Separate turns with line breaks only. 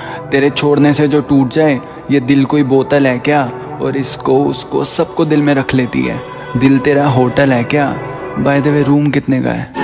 तेरे छोड़ने से जो टूट जाए, ये दिल कोई बोतल है क्या? और इसको, उसको सबको दिल में रख लेती है। दिल तेरा होटल है क्या? बाय द वे रूम कितने का है?